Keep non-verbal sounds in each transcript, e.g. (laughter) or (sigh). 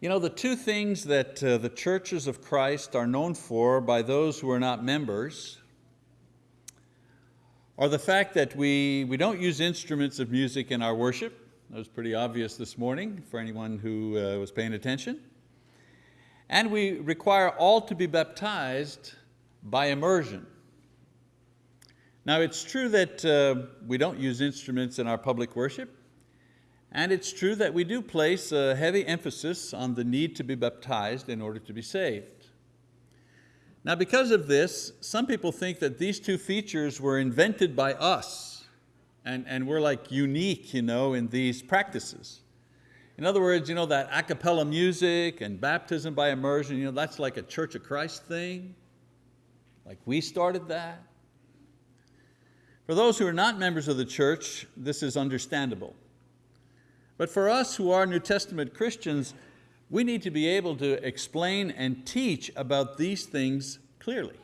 You know, the two things that uh, the churches of Christ are known for by those who are not members are the fact that we, we don't use instruments of music in our worship. That was pretty obvious this morning for anyone who uh, was paying attention. And we require all to be baptized by immersion. Now it's true that uh, we don't use instruments in our public worship, and it's true that we do place a heavy emphasis on the need to be baptized in order to be saved. Now because of this, some people think that these two features were invented by us and, and we're like unique you know, in these practices. In other words, you know, that a cappella music and baptism by immersion, you know, that's like a Church of Christ thing. Like we started that. For those who are not members of the church, this is understandable. But for us who are New Testament Christians, we need to be able to explain and teach about these things clearly.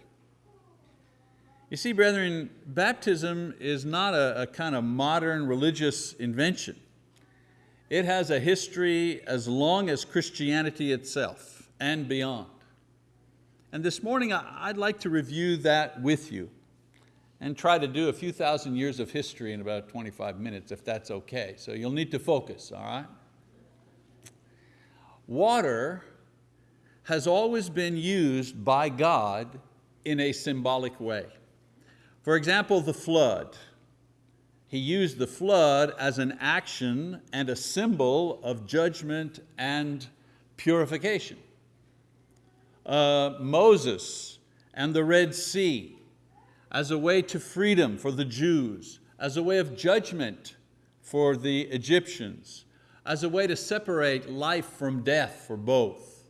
You see, brethren, baptism is not a, a kind of modern religious invention. It has a history as long as Christianity itself and beyond. And this morning I'd like to review that with you and try to do a few thousand years of history in about 25 minutes, if that's okay. So you'll need to focus, all right? Water has always been used by God in a symbolic way. For example, the flood. He used the flood as an action and a symbol of judgment and purification. Uh, Moses and the Red Sea as a way to freedom for the Jews, as a way of judgment for the Egyptians, as a way to separate life from death for both.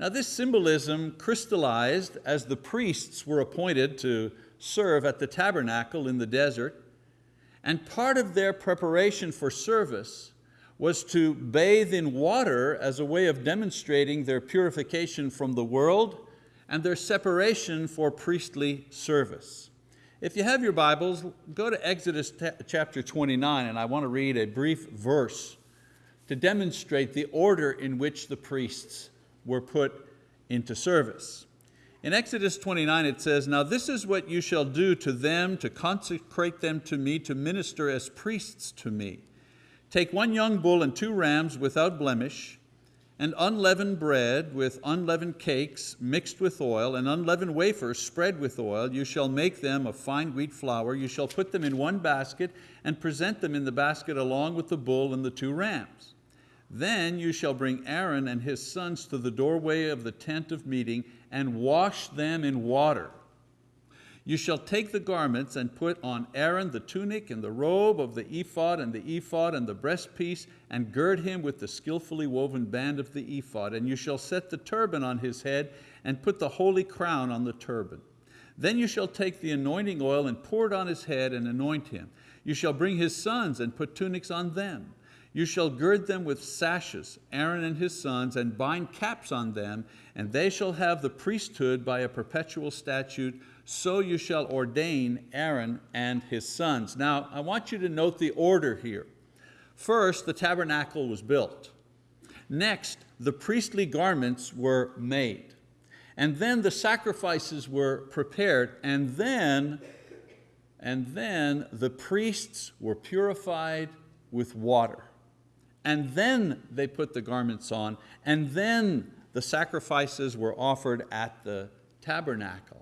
Now this symbolism crystallized as the priests were appointed to serve at the tabernacle in the desert, and part of their preparation for service was to bathe in water as a way of demonstrating their purification from the world and their separation for priestly service. If you have your Bibles, go to Exodus chapter 29 and I want to read a brief verse to demonstrate the order in which the priests were put into service. In Exodus 29 it says, Now this is what you shall do to them to consecrate them to me, to minister as priests to me. Take one young bull and two rams without blemish, and unleavened bread with unleavened cakes mixed with oil, and unleavened wafers spread with oil. You shall make them of fine wheat flour. You shall put them in one basket and present them in the basket along with the bull and the two rams. Then you shall bring Aaron and his sons to the doorway of the tent of meeting and wash them in water. You shall take the garments and put on Aaron the tunic and the robe of the ephod and the ephod and the breastpiece and gird him with the skillfully woven band of the ephod. And you shall set the turban on his head and put the holy crown on the turban. Then you shall take the anointing oil and pour it on his head and anoint him. You shall bring his sons and put tunics on them. You shall gird them with sashes, Aaron and his sons, and bind caps on them, and they shall have the priesthood by a perpetual statute so you shall ordain Aaron and his sons. Now, I want you to note the order here. First, the tabernacle was built. Next, the priestly garments were made. And then the sacrifices were prepared. And then, and then the priests were purified with water. And then they put the garments on. And then the sacrifices were offered at the tabernacle.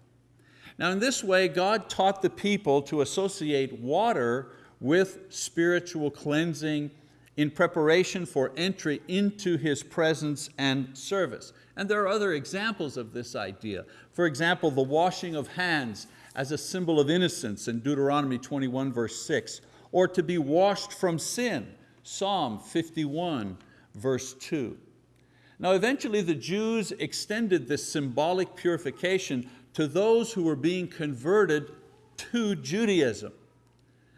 Now in this way, God taught the people to associate water with spiritual cleansing in preparation for entry into His presence and service. And there are other examples of this idea. For example, the washing of hands as a symbol of innocence in Deuteronomy 21 verse 6, or to be washed from sin, Psalm 51 verse 2. Now eventually the Jews extended this symbolic purification to those who were being converted to Judaism.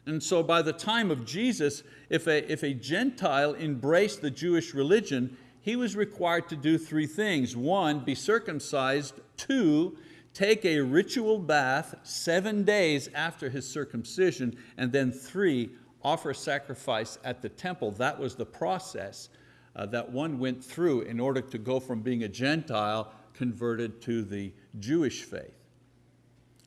And so by the time of Jesus, if a, if a Gentile embraced the Jewish religion, he was required to do three things. One, be circumcised. Two, take a ritual bath seven days after his circumcision. And then three, offer sacrifice at the temple. That was the process uh, that one went through in order to go from being a Gentile converted to the Jewish faith.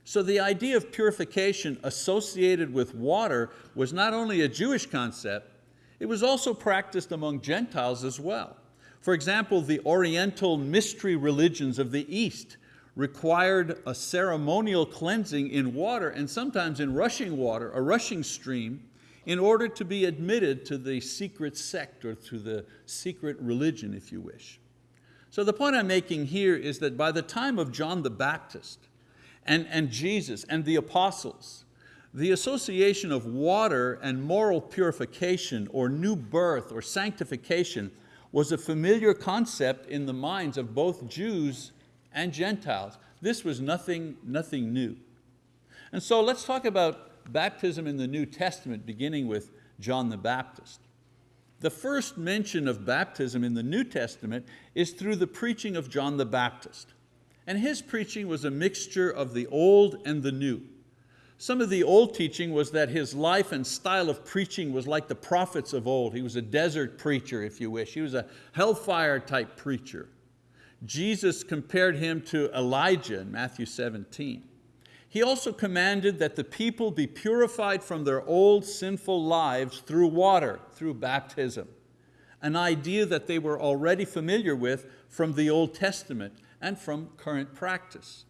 So the idea of purification associated with water was not only a Jewish concept, it was also practiced among Gentiles as well. For example, the Oriental mystery religions of the East required a ceremonial cleansing in water and sometimes in rushing water, a rushing stream, in order to be admitted to the secret sect or to the secret religion, if you wish. So the point I'm making here is that by the time of John the Baptist, and, and Jesus and the apostles. The association of water and moral purification or new birth or sanctification was a familiar concept in the minds of both Jews and Gentiles. This was nothing, nothing new. And so let's talk about baptism in the New Testament, beginning with John the Baptist. The first mention of baptism in the New Testament is through the preaching of John the Baptist. And his preaching was a mixture of the old and the new. Some of the old teaching was that his life and style of preaching was like the prophets of old. He was a desert preacher, if you wish. He was a hellfire type preacher. Jesus compared him to Elijah in Matthew 17. He also commanded that the people be purified from their old sinful lives through water, through baptism, an idea that they were already familiar with from the Old Testament and from current practice.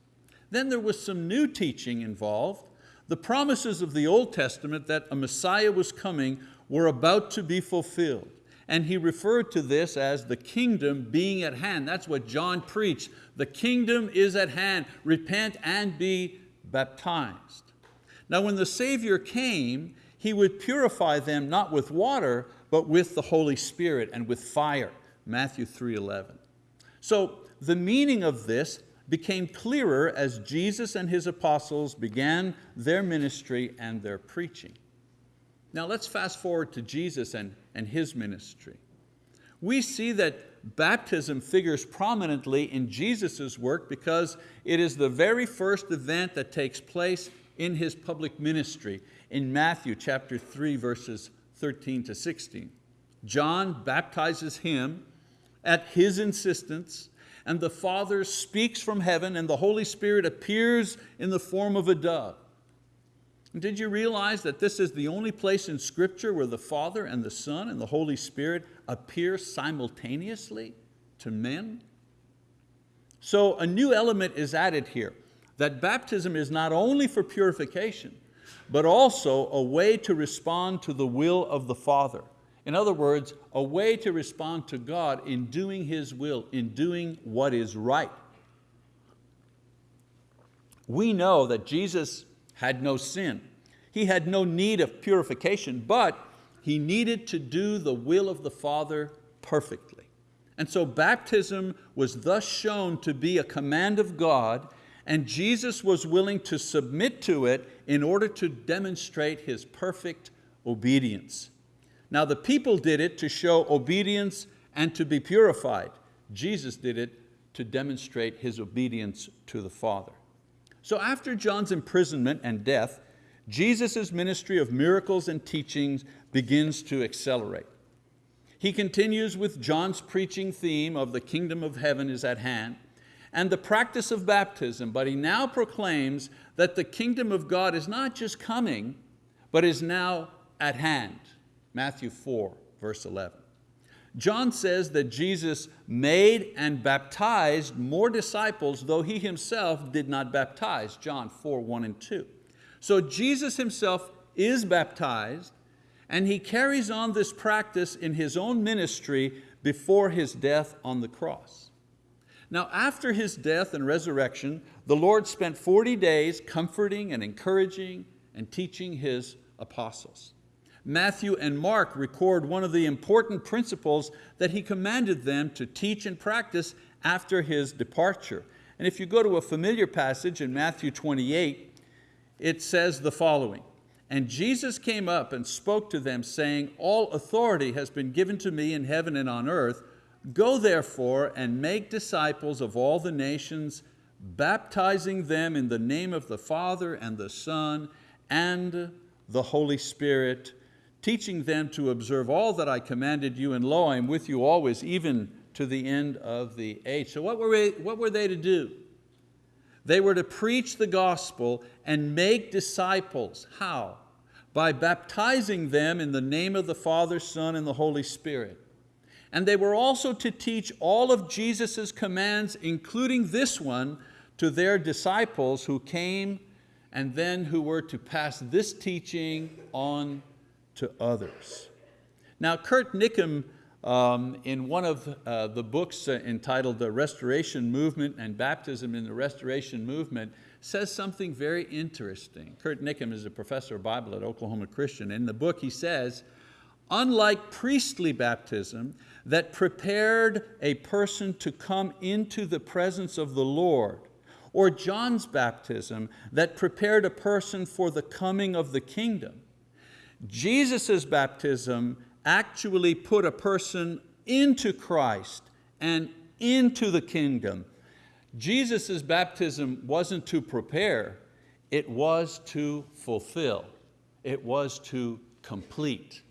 Then there was some new teaching involved. The promises of the Old Testament that a Messiah was coming were about to be fulfilled. And he referred to this as the kingdom being at hand. That's what John preached. The kingdom is at hand. Repent and be baptized. Now when the Savior came, He would purify them not with water, but with the Holy Spirit and with fire. Matthew 3.11. So the meaning of this became clearer as Jesus and His apostles began their ministry and their preaching. Now let's fast forward to Jesus and, and His ministry. We see that baptism figures prominently in Jesus' work because it is the very first event that takes place in His public ministry in Matthew chapter 3 verses 13 to 16. John baptizes him at his insistence and the Father speaks from heaven and the Holy Spirit appears in the form of a dove. Did you realize that this is the only place in Scripture where the Father and the Son and the Holy Spirit appear simultaneously to men? So a new element is added here, that baptism is not only for purification, but also a way to respond to the will of the Father. In other words, a way to respond to God in doing His will, in doing what is right. We know that Jesus had no sin. He had no need of purification, but He needed to do the will of the Father perfectly. And so baptism was thus shown to be a command of God and Jesus was willing to submit to it in order to demonstrate His perfect obedience. Now the people did it to show obedience and to be purified. Jesus did it to demonstrate His obedience to the Father. So after John's imprisonment and death, Jesus' ministry of miracles and teachings begins to accelerate. He continues with John's preaching theme of the kingdom of heaven is at hand and the practice of baptism, but he now proclaims that the kingdom of God is not just coming, but is now at hand. Matthew 4, verse 11. John says that Jesus made and baptized more disciples, though He Himself did not baptize, John 4, 1 and 2. So Jesus Himself is baptized, and He carries on this practice in His own ministry before His death on the cross. Now after His death and resurrection, the Lord spent 40 days comforting and encouraging and teaching His apostles. Matthew and Mark record one of the important principles that he commanded them to teach and practice after his departure. And if you go to a familiar passage in Matthew 28, it says the following, And Jesus came up and spoke to them, saying, All authority has been given to me in heaven and on earth. Go therefore and make disciples of all the nations, baptizing them in the name of the Father and the Son and the Holy Spirit, teaching them to observe all that I commanded you, and lo, I am with you always, even to the end of the age. So what were, they, what were they to do? They were to preach the gospel and make disciples. How? By baptizing them in the name of the Father, Son, and the Holy Spirit. And they were also to teach all of Jesus' commands, including this one, to their disciples who came and then who were to pass this teaching on to others. Now Curt Niccum, um, in one of uh, the books uh, entitled The Restoration Movement and Baptism in the Restoration Movement, says something very interesting. Curt Niccum is a professor of Bible at Oklahoma Christian. In the book he says, unlike priestly baptism that prepared a person to come into the presence of the Lord, or John's baptism that prepared a person for the coming of the kingdom, Jesus' baptism actually put a person into Christ and into the kingdom. Jesus' baptism wasn't to prepare, it was to fulfill. It was to complete.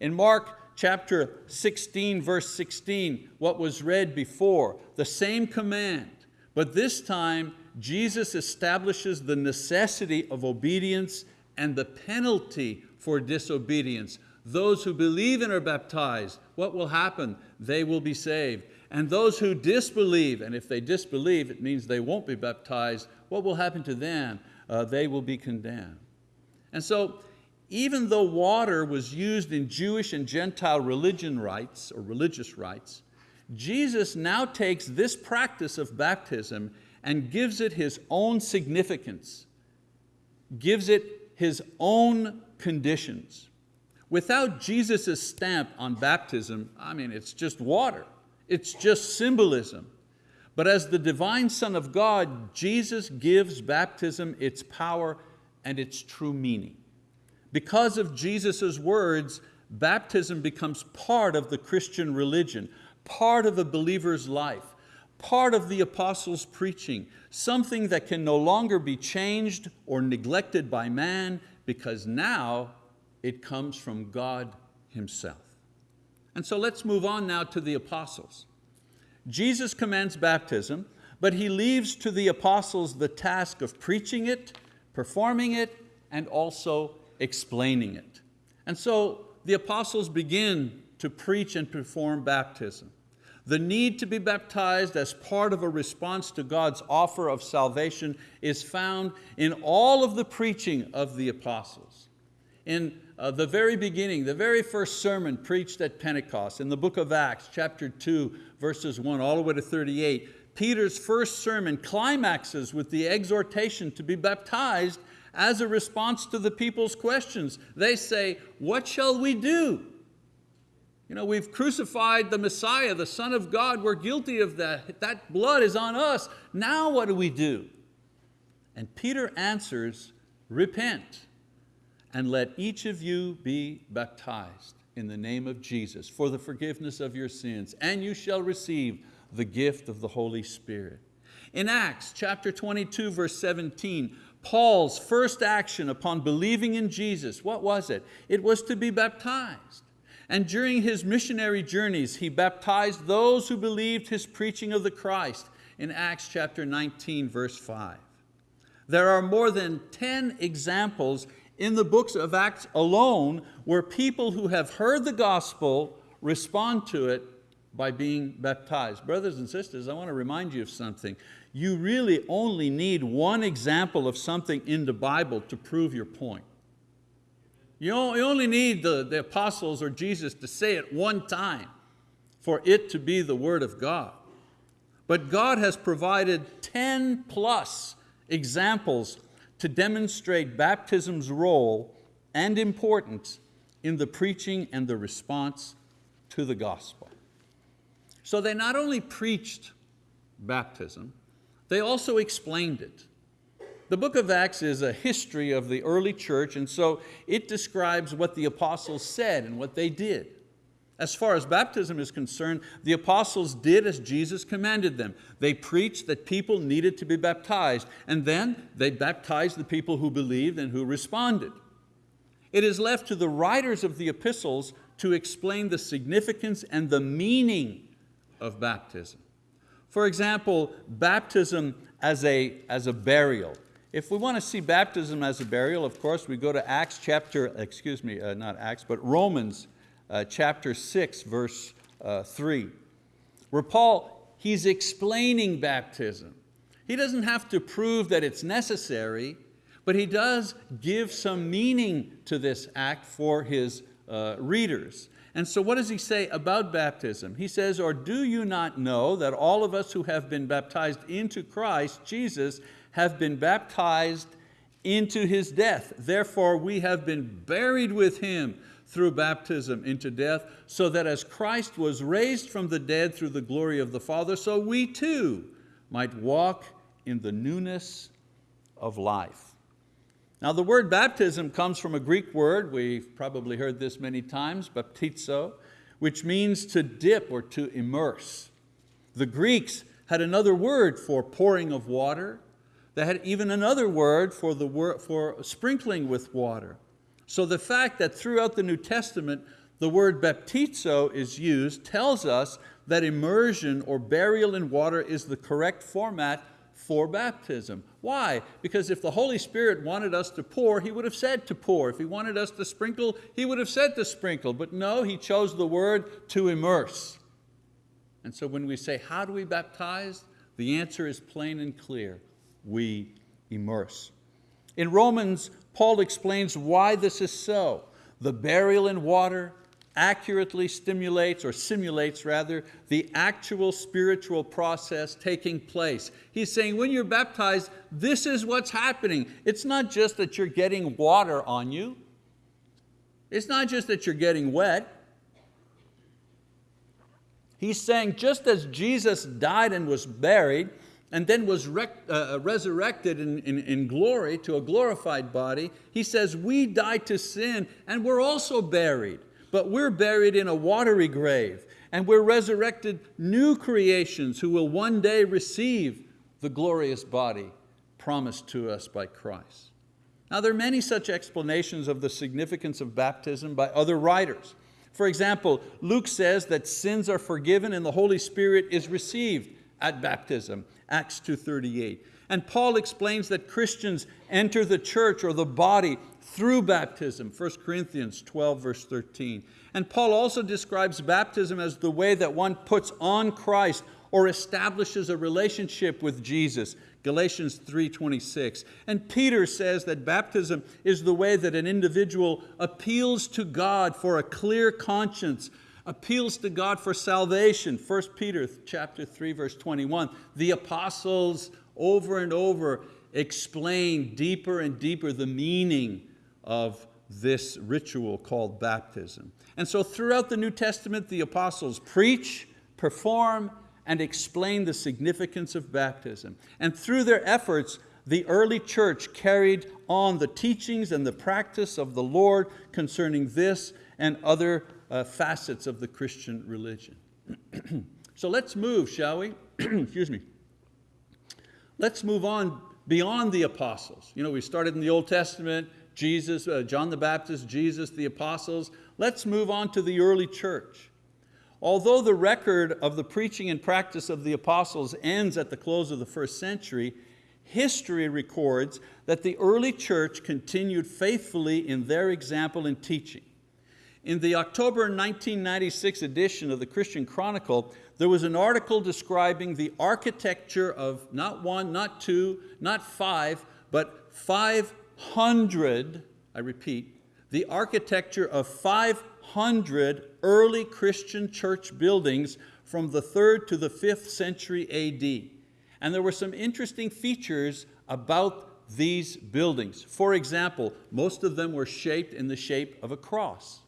In Mark chapter 16, verse 16, what was read before, the same command, but this time Jesus establishes the necessity of obedience and the penalty for disobedience. Those who believe and are baptized, what will happen? They will be saved. And those who disbelieve, and if they disbelieve, it means they won't be baptized, what will happen to them? Uh, they will be condemned. And so, even though water was used in Jewish and Gentile religion rites or religious rites, Jesus now takes this practice of baptism and gives it his own significance, gives it his own conditions. Without Jesus' stamp on baptism, I mean, it's just water. It's just symbolism. But as the divine Son of God, Jesus gives baptism its power and its true meaning. Because of Jesus' words, baptism becomes part of the Christian religion, part of a believer's life, part of the apostles' preaching, something that can no longer be changed or neglected by man because now it comes from God Himself. And so let's move on now to the apostles. Jesus commands baptism, but He leaves to the apostles the task of preaching it, performing it, and also explaining it. And so the apostles begin to preach and perform baptism. The need to be baptized as part of a response to God's offer of salvation is found in all of the preaching of the apostles. In uh, the very beginning, the very first sermon preached at Pentecost, in the book of Acts, chapter 2, verses 1 all the way to 38, Peter's first sermon climaxes with the exhortation to be baptized as a response to the people's questions. They say, what shall we do? You know, we've crucified the Messiah, the Son of God. We're guilty of that. That blood is on us. Now what do we do? And Peter answers, repent and let each of you be baptized in the name of Jesus for the forgiveness of your sins, and you shall receive the gift of the Holy Spirit. In Acts chapter 22, verse 17, Paul's first action upon believing in Jesus, what was it? It was to be baptized. And during his missionary journeys, he baptized those who believed his preaching of the Christ in Acts chapter 19, verse 5. There are more than 10 examples in the books of Acts alone where people who have heard the gospel respond to it by being baptized. Brothers and sisters, I want to remind you of something. You really only need one example of something in the Bible to prove your point. You only need the, the apostles or Jesus to say it one time for it to be the word of God. But God has provided 10 plus examples to demonstrate baptism's role and importance in the preaching and the response to the gospel. So they not only preached baptism, they also explained it. The book of Acts is a history of the early church and so it describes what the apostles said and what they did. As far as baptism is concerned, the apostles did as Jesus commanded them. They preached that people needed to be baptized and then they baptized the people who believed and who responded. It is left to the writers of the epistles to explain the significance and the meaning of baptism. For example, baptism as a, as a burial. If we want to see baptism as a burial, of course, we go to Acts chapter, excuse me, uh, not Acts, but Romans uh, chapter six, verse uh, three, where Paul, he's explaining baptism. He doesn't have to prove that it's necessary, but he does give some meaning to this act for his uh, readers. And so what does he say about baptism? He says, or do you not know that all of us who have been baptized into Christ Jesus have been baptized into His death. Therefore we have been buried with Him through baptism into death, so that as Christ was raised from the dead through the glory of the Father, so we too might walk in the newness of life. Now the word baptism comes from a Greek word, we've probably heard this many times, baptizo, which means to dip or to immerse. The Greeks had another word for pouring of water. They had even another word for, the for sprinkling with water. So the fact that throughout the New Testament the word baptizo is used tells us that immersion or burial in water is the correct format for baptism. Why? Because if the Holy Spirit wanted us to pour, He would have said to pour. If He wanted us to sprinkle, He would have said to sprinkle. But no, He chose the word to immerse. And so when we say, how do we baptize? The answer is plain and clear. We immerse. In Romans, Paul explains why this is so. The burial in water, accurately stimulates or simulates rather the actual spiritual process taking place. He's saying when you're baptized, this is what's happening. It's not just that you're getting water on you. It's not just that you're getting wet. He's saying just as Jesus died and was buried, and then was uh, uh, resurrected in, in, in glory to a glorified body, he says we died to sin and we're also buried but we're buried in a watery grave and we're resurrected new creations who will one day receive the glorious body promised to us by Christ. Now there are many such explanations of the significance of baptism by other writers. For example, Luke says that sins are forgiven and the Holy Spirit is received at baptism, Acts 2.38. And Paul explains that Christians enter the church or the body through baptism, 1 Corinthians 12 verse 13. And Paul also describes baptism as the way that one puts on Christ or establishes a relationship with Jesus, Galatians 3.26. And Peter says that baptism is the way that an individual appeals to God for a clear conscience, appeals to God for salvation, 1 Peter chapter 3, verse 21. The apostles over and over explain deeper and deeper the meaning of this ritual called baptism. And so throughout the New Testament, the apostles preach, perform, and explain the significance of baptism. And through their efforts, the early church carried on the teachings and the practice of the Lord concerning this and other uh, facets of the Christian religion. (clears throat) so let's move, shall we? (clears throat) Excuse me. Let's move on beyond the apostles. You know, we started in the Old Testament, Jesus, uh, John the Baptist, Jesus, the apostles. Let's move on to the early church. Although the record of the preaching and practice of the apostles ends at the close of the first century, history records that the early church continued faithfully in their example and teaching. In the October 1996 edition of the Christian Chronicle, there was an article describing the architecture of not one, not two, not five, but 500, I repeat, the architecture of 500 early Christian church buildings from the third to the fifth century AD. And there were some interesting features about these buildings. For example, most of them were shaped in the shape of a cross.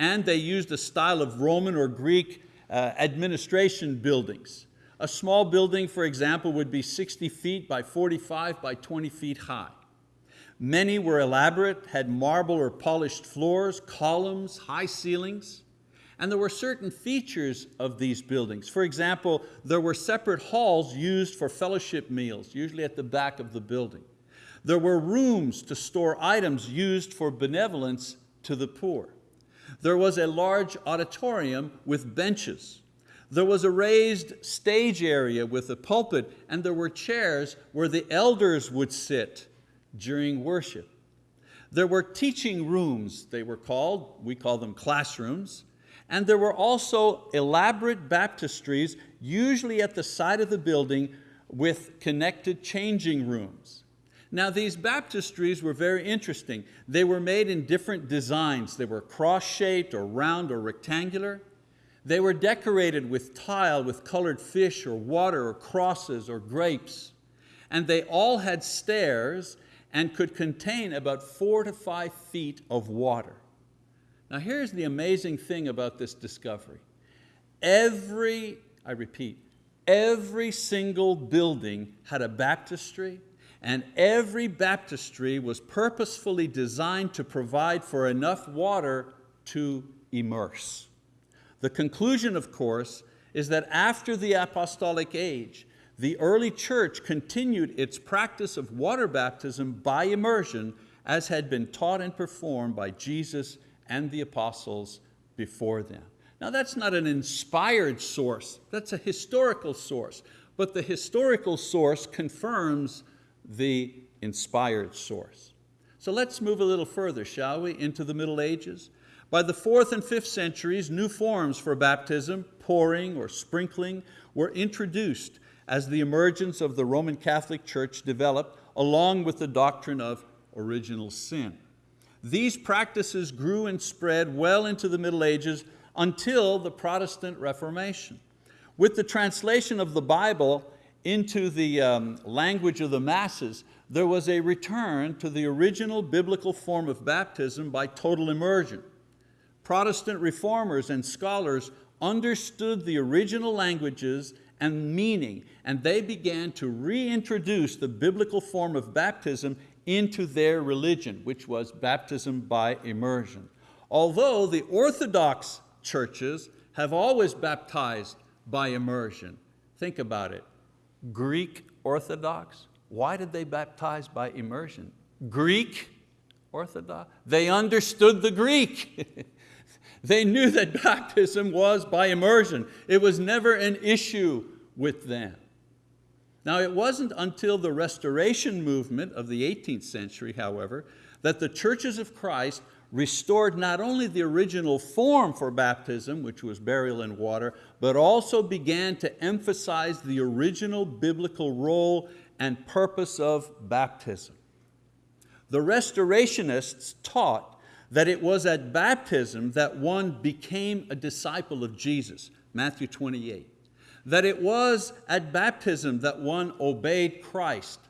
And they used a style of Roman or Greek uh, administration buildings. A small building, for example, would be 60 feet by 45 by 20 feet high. Many were elaborate, had marble or polished floors, columns, high ceilings. And there were certain features of these buildings. For example, there were separate halls used for fellowship meals, usually at the back of the building. There were rooms to store items used for benevolence to the poor. There was a large auditorium with benches. There was a raised stage area with a pulpit and there were chairs where the elders would sit during worship. There were teaching rooms, they were called, we call them classrooms, and there were also elaborate baptistries, usually at the side of the building with connected changing rooms. Now these baptistries were very interesting. They were made in different designs. They were cross-shaped or round or rectangular. They were decorated with tile, with colored fish or water or crosses or grapes. And they all had stairs and could contain about four to five feet of water. Now here's the amazing thing about this discovery. Every, I repeat, every single building had a baptistry and every baptistry was purposefully designed to provide for enough water to immerse. The conclusion, of course, is that after the apostolic age, the early church continued its practice of water baptism by immersion as had been taught and performed by Jesus and the apostles before them. Now that's not an inspired source, that's a historical source, but the historical source confirms the inspired source. So let's move a little further, shall we, into the Middle Ages. By the fourth and fifth centuries, new forms for baptism, pouring or sprinkling, were introduced as the emergence of the Roman Catholic Church developed along with the doctrine of original sin. These practices grew and spread well into the Middle Ages until the Protestant Reformation. With the translation of the Bible into the um, language of the masses, there was a return to the original biblical form of baptism by total immersion. Protestant reformers and scholars understood the original languages and meaning, and they began to reintroduce the biblical form of baptism into their religion, which was baptism by immersion. Although the Orthodox churches have always baptized by immersion. Think about it. Greek Orthodox, why did they baptize by immersion? Greek Orthodox, they understood the Greek. (laughs) They knew that (laughs) baptism was by immersion. It was never an issue with them. Now it wasn't until the restoration movement of the 18th century, however, that the churches of Christ restored not only the original form for baptism, which was burial in water, but also began to emphasize the original biblical role and purpose of baptism. The restorationists taught that it was at baptism that one became a disciple of Jesus, Matthew 28. That it was at baptism that one obeyed Christ,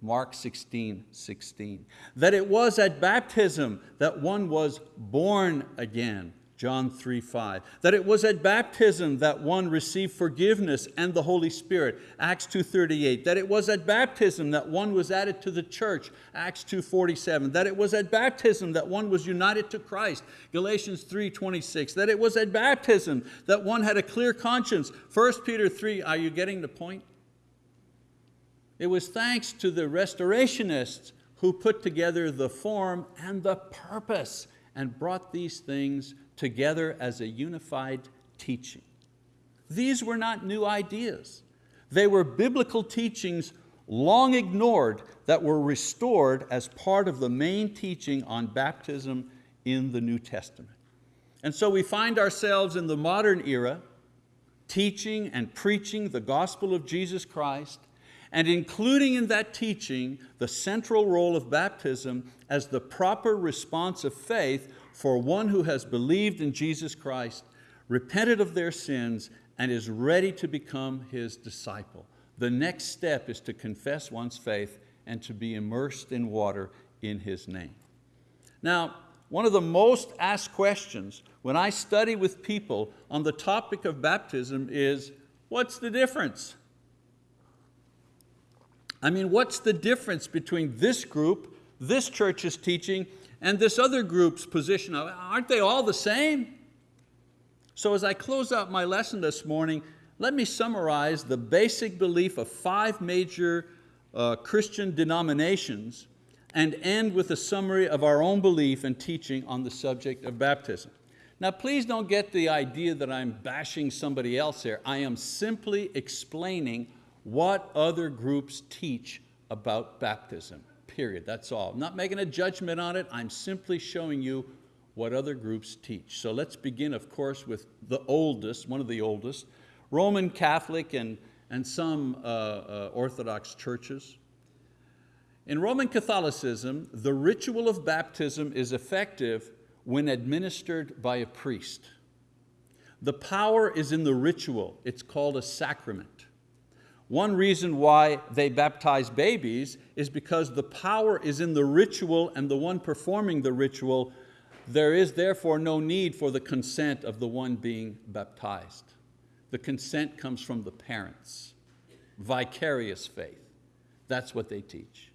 Mark 16, 16. That it was at baptism that one was born again, John 3, 5. That it was at baptism that one received forgiveness and the Holy Spirit, Acts 2.38. That it was at baptism that one was added to the church, Acts 2.47. That it was at baptism that one was united to Christ, Galatians 3.26. That it was at baptism that one had a clear conscience, 1 Peter 3. Are you getting the point? It was thanks to the restorationists who put together the form and the purpose and brought these things together as a unified teaching. These were not new ideas. They were biblical teachings long ignored that were restored as part of the main teaching on baptism in the New Testament. And so we find ourselves in the modern era teaching and preaching the gospel of Jesus Christ and including in that teaching the central role of baptism as the proper response of faith for one who has believed in Jesus Christ, repented of their sins, and is ready to become His disciple. The next step is to confess one's faith and to be immersed in water in His name. Now, one of the most asked questions when I study with people on the topic of baptism is, what's the difference? I mean, what's the difference between this group, this church's teaching, and this other group's position, aren't they all the same? So as I close out my lesson this morning, let me summarize the basic belief of five major uh, Christian denominations and end with a summary of our own belief and teaching on the subject of baptism. Now please don't get the idea that I'm bashing somebody else here. I am simply explaining what other groups teach about baptism, period, that's all. I'm not making a judgment on it, I'm simply showing you what other groups teach. So let's begin, of course, with the oldest, one of the oldest, Roman Catholic and, and some uh, uh, Orthodox churches. In Roman Catholicism, the ritual of baptism is effective when administered by a priest. The power is in the ritual, it's called a sacrament. One reason why they baptize babies is because the power is in the ritual and the one performing the ritual, there is therefore no need for the consent of the one being baptized. The consent comes from the parents. Vicarious faith, that's what they teach.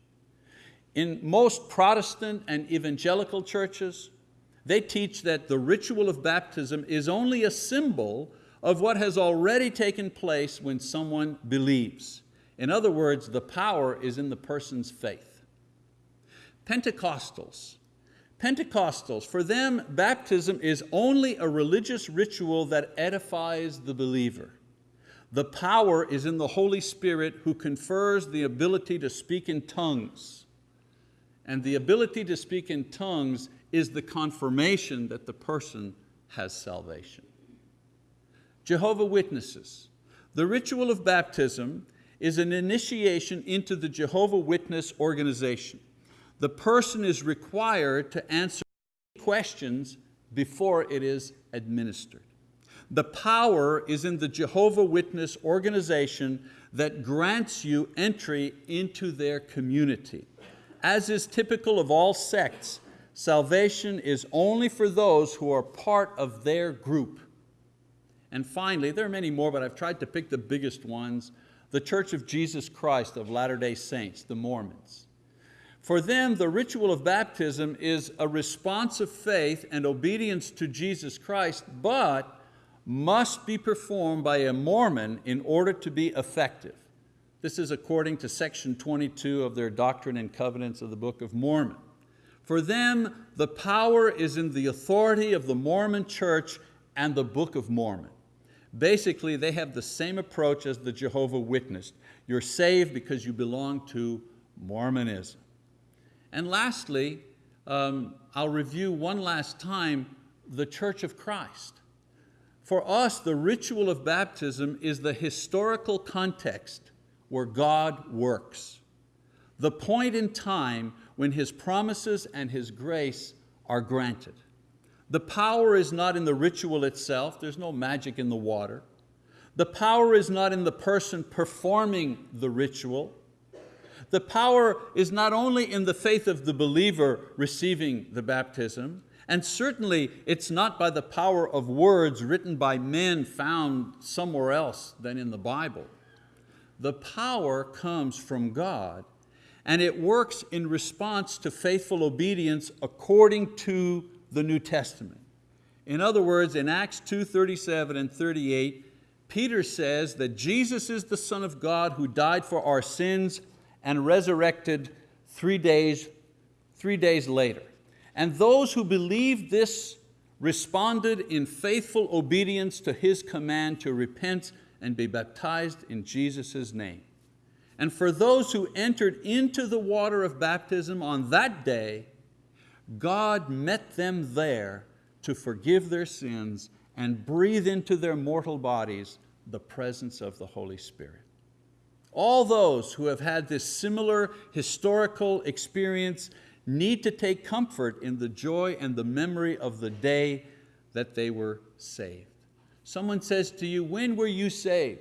In most Protestant and evangelical churches, they teach that the ritual of baptism is only a symbol of what has already taken place when someone believes. In other words, the power is in the person's faith. Pentecostals. Pentecostals, for them, baptism is only a religious ritual that edifies the believer. The power is in the Holy Spirit who confers the ability to speak in tongues. And the ability to speak in tongues is the confirmation that the person has salvation. Jehovah Witnesses. The ritual of baptism is an initiation into the Jehovah Witness organization. The person is required to answer questions before it is administered. The power is in the Jehovah Witness organization that grants you entry into their community. As is typical of all sects, salvation is only for those who are part of their group. And finally, there are many more, but I've tried to pick the biggest ones, the Church of Jesus Christ of Latter-day Saints, the Mormons. For them, the ritual of baptism is a response of faith and obedience to Jesus Christ, but must be performed by a Mormon in order to be effective. This is according to section 22 of their Doctrine and Covenants of the Book of Mormon. For them, the power is in the authority of the Mormon church and the Book of Mormon. Basically, they have the same approach as the Jehovah Witness. You're saved because you belong to Mormonism. And lastly, um, I'll review one last time the Church of Christ. For us, the ritual of baptism is the historical context where God works. The point in time when His promises and His grace are granted. The power is not in the ritual itself, there's no magic in the water. The power is not in the person performing the ritual. The power is not only in the faith of the believer receiving the baptism, and certainly it's not by the power of words written by men found somewhere else than in the Bible. The power comes from God and it works in response to faithful obedience according to the New Testament. In other words, in Acts 2, 37 and 38, Peter says that Jesus is the Son of God who died for our sins and resurrected three days, three days later. And those who believed this responded in faithful obedience to His command to repent and be baptized in Jesus' name. And for those who entered into the water of baptism on that day, God met them there to forgive their sins and breathe into their mortal bodies the presence of the Holy Spirit. All those who have had this similar historical experience need to take comfort in the joy and the memory of the day that they were saved. Someone says to you, when were you saved?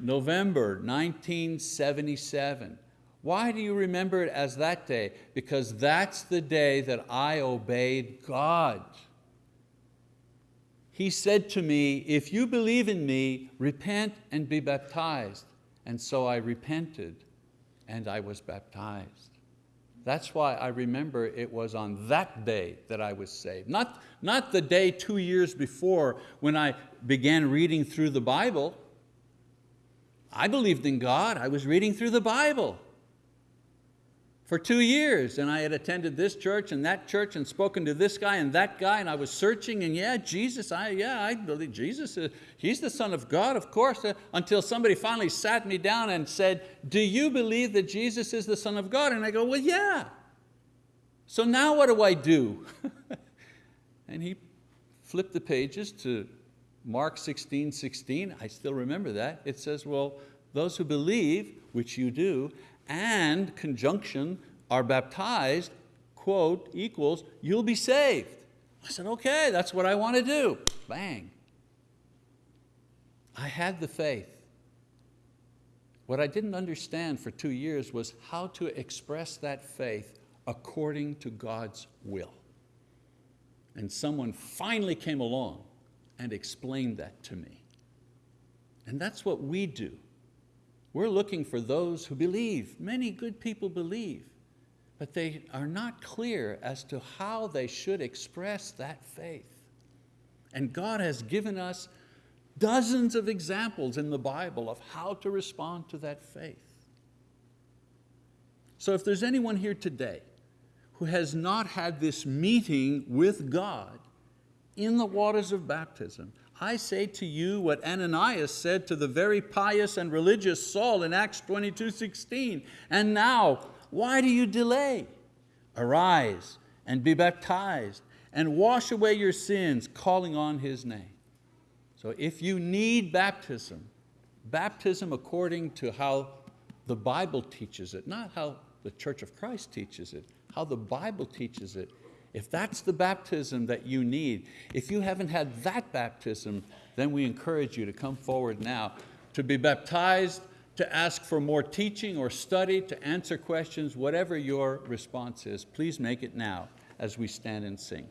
November 1977. Why do you remember it as that day? Because that's the day that I obeyed God. He said to me, if you believe in me, repent and be baptized. And so I repented and I was baptized. That's why I remember it was on that day that I was saved. Not, not the day two years before when I began reading through the Bible. I believed in God, I was reading through the Bible. For two years and I had attended this church and that church and spoken to this guy and that guy and I was searching and yeah, Jesus, I, yeah, I believe Jesus, is, He's the Son of God, of course, uh, until somebody finally sat me down and said, do you believe that Jesus is the Son of God? And I go, well, yeah. So now what do I do? (laughs) and he flipped the pages to Mark 16, 16, I still remember that. It says, well, those who believe, which you do, and conjunction are baptized, quote, equals, you'll be saved. I said, okay, that's what I want to do. Bang. I had the faith. What I didn't understand for two years was how to express that faith according to God's will. And someone finally came along and explained that to me. And that's what we do. We're looking for those who believe. Many good people believe, but they are not clear as to how they should express that faith. And God has given us dozens of examples in the Bible of how to respond to that faith. So if there's anyone here today who has not had this meeting with God in the waters of baptism, I say to you what Ananias said to the very pious and religious Saul in Acts 22, 16. And now, why do you delay? Arise and be baptized and wash away your sins, calling on His name. So if you need baptism, baptism according to how the Bible teaches it, not how the Church of Christ teaches it, how the Bible teaches it, if that's the baptism that you need, if you haven't had that baptism, then we encourage you to come forward now to be baptized, to ask for more teaching or study, to answer questions, whatever your response is, please make it now as we stand and sing.